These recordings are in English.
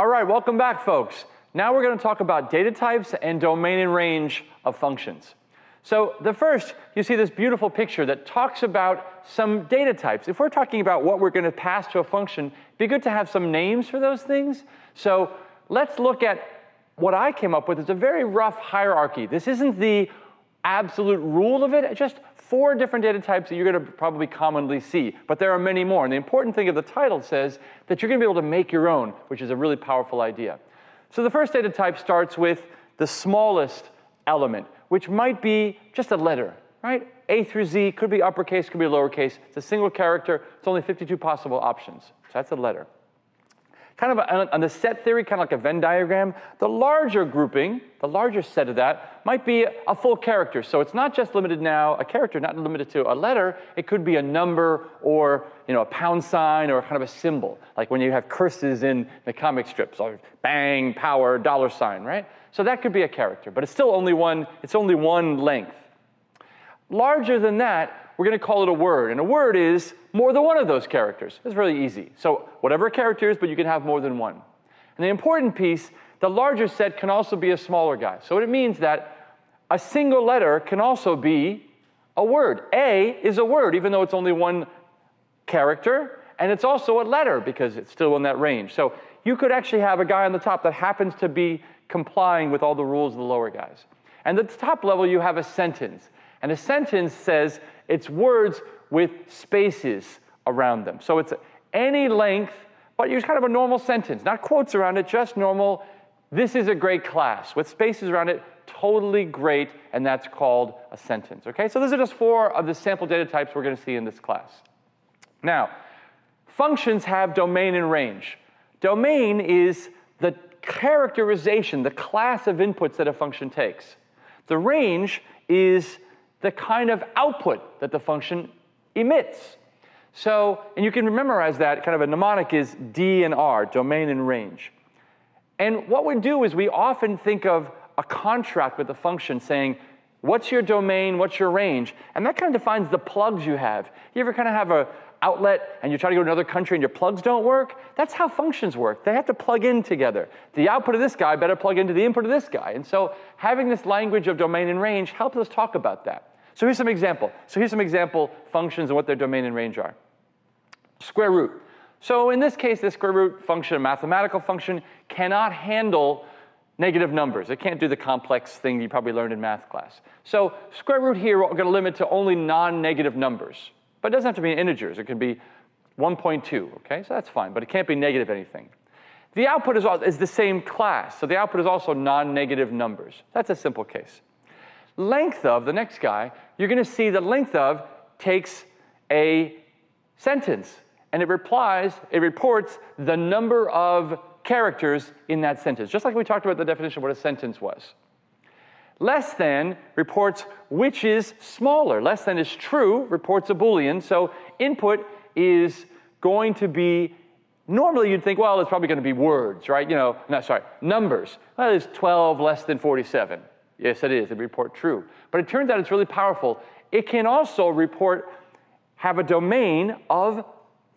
All right, welcome back, folks. Now we're going to talk about data types and domain and range of functions. So the first, you see this beautiful picture that talks about some data types. If we're talking about what we're going to pass to a function, it'd be good to have some names for those things. So let's look at what I came up with. It's a very rough hierarchy. This isn't the absolute rule of it, just four different data types that you're going to probably commonly see, but there are many more. And the important thing of the title says that you're going to be able to make your own, which is a really powerful idea. So the first data type starts with the smallest element, which might be just a letter, right? A through Z could be uppercase, could be lowercase. It's a single character. It's only 52 possible options. So that's a letter kind of on the set theory, kind of like a Venn diagram, the larger grouping, the larger set of that, might be a full character. So it's not just limited now, a character, not limited to a letter. It could be a number or you know, a pound sign or kind of a symbol, like when you have curses in the comic strips, or bang, power, dollar sign, right? So that could be a character, but it's still only one, it's only one length. Larger than that, we're going to call it a word. And a word is more than one of those characters. It's really easy. So whatever a character is, but you can have more than one. And the important piece, the larger set can also be a smaller guy. So it means that a single letter can also be a word. A is a word, even though it's only one character, and it's also a letter because it's still in that range. So you could actually have a guy on the top that happens to be complying with all the rules of the lower guys. And at the top level, you have a sentence. And a sentence says it's words with spaces around them. So it's any length, but use kind of a normal sentence, not quotes around it, just normal, this is a great class, with spaces around it, totally great, and that's called a sentence, okay? So those are just four of the sample data types we're gonna see in this class. Now, functions have domain and range. Domain is the characterization, the class of inputs that a function takes. The range is the kind of output that the function emits. So, and you can memorize that, kind of a mnemonic is D and R, domain and range. And what we do is we often think of a contract with the function saying, what's your domain, what's your range? And that kind of defines the plugs you have. You ever kind of have a outlet and you try to go to another country and your plugs don't work? That's how functions work. They have to plug in together. The output of this guy better plug into the input of this guy. And so having this language of domain and range helps us talk about that. So here's some example. So here's some example functions and what their domain and range are. Square root. So in this case, this square root function, a mathematical function, cannot handle negative numbers. It can't do the complex thing you probably learned in math class. So square root here, we're going to limit to only non-negative numbers. But it doesn't have to be integers. It can be 1.2, okay? So that's fine, but it can't be negative anything. The output is, is the same class, so the output is also non-negative numbers. That's a simple case length of, the next guy, you're going to see the length of takes a sentence and it replies, it reports the number of characters in that sentence, just like we talked about the definition of what a sentence was. Less than reports which is smaller. Less than is true, reports a Boolean. So input is going to be, normally you'd think, well, it's probably going to be words, right? You know, no, sorry, numbers. Well, it's 12 less than 47. Yes, it is. It report true. But it turns out it's really powerful. It can also report, have a domain of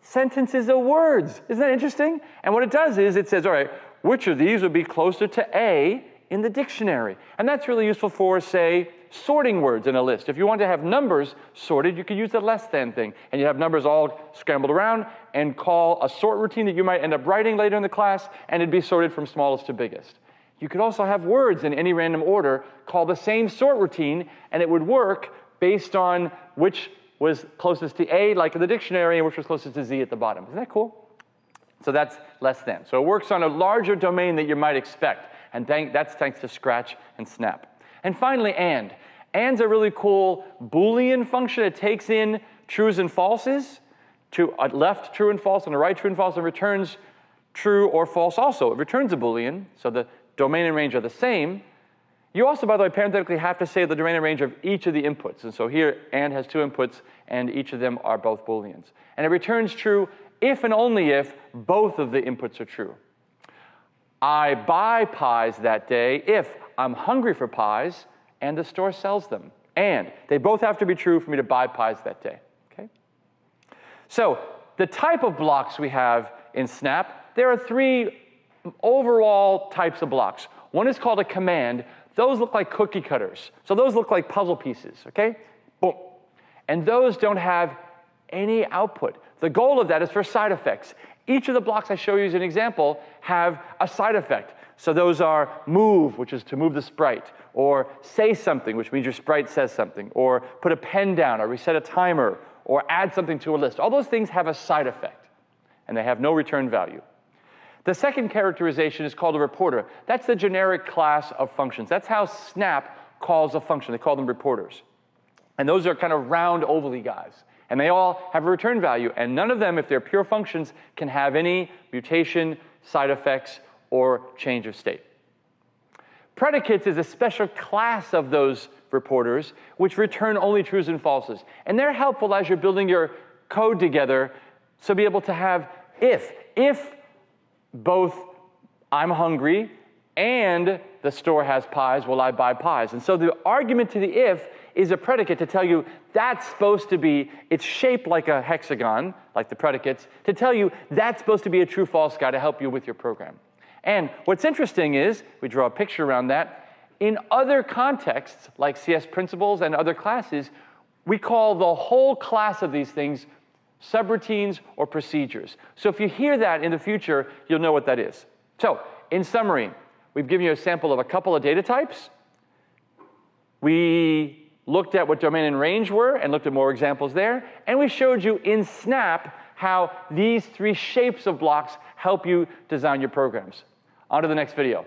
sentences of words. Isn't that interesting? And what it does is it says, all right, which of these would be closer to A in the dictionary? And that's really useful for, say, sorting words in a list. If you want to have numbers sorted, you could use the less than thing. And you have numbers all scrambled around and call a sort routine that you might end up writing later in the class, and it'd be sorted from smallest to biggest. You could also have words in any random order call the same sort routine, and it would work based on which was closest to A, like in the dictionary, and which was closest to Z at the bottom. Isn't that cool? So that's less than. So it works on a larger domain that you might expect, and that's thanks to Scratch and Snap. And finally, AND. AND's a really cool Boolean function. It takes in trues and falses, to a left true and false and a right true and false, and returns true or false also. It returns a Boolean, so the domain and range are the same, you also, by the way, parenthetically have to say the domain and range of each of the inputs. And so here, AND has two inputs, and each of them are both Booleans. And it returns true if and only if both of the inputs are true. I buy pies that day if I'm hungry for pies and the store sells them. And they both have to be true for me to buy pies that day, okay? So the type of blocks we have in Snap, there are three overall types of blocks. One is called a command. Those look like cookie cutters. So those look like puzzle pieces, okay? Boom. And those don't have any output. The goal of that is for side effects. Each of the blocks I show you as an example have a side effect. So those are move, which is to move the sprite, or say something, which means your sprite says something, or put a pen down, or reset a timer, or add something to a list. All those things have a side effect, and they have no return value. The second characterization is called a reporter. That's the generic class of functions. That's how Snap calls a function. They call them reporters. And those are kind of round, ovally guys. And they all have a return value. And none of them, if they're pure functions, can have any mutation, side effects, or change of state. Predicates is a special class of those reporters which return only trues and falses. And they're helpful as you're building your code together to be able to have if. If both I'm hungry and the store has pies, will I buy pies? And so the argument to the if is a predicate to tell you that's supposed to be, it's shaped like a hexagon, like the predicates, to tell you that's supposed to be a true false guy to help you with your program. And what's interesting is, we draw a picture around that, in other contexts, like CS principles and other classes, we call the whole class of these things subroutines or procedures. So if you hear that in the future, you'll know what that is. So in summary, we've given you a sample of a couple of data types. We looked at what domain and range were and looked at more examples there. And we showed you in Snap how these three shapes of blocks help you design your programs. On to the next video.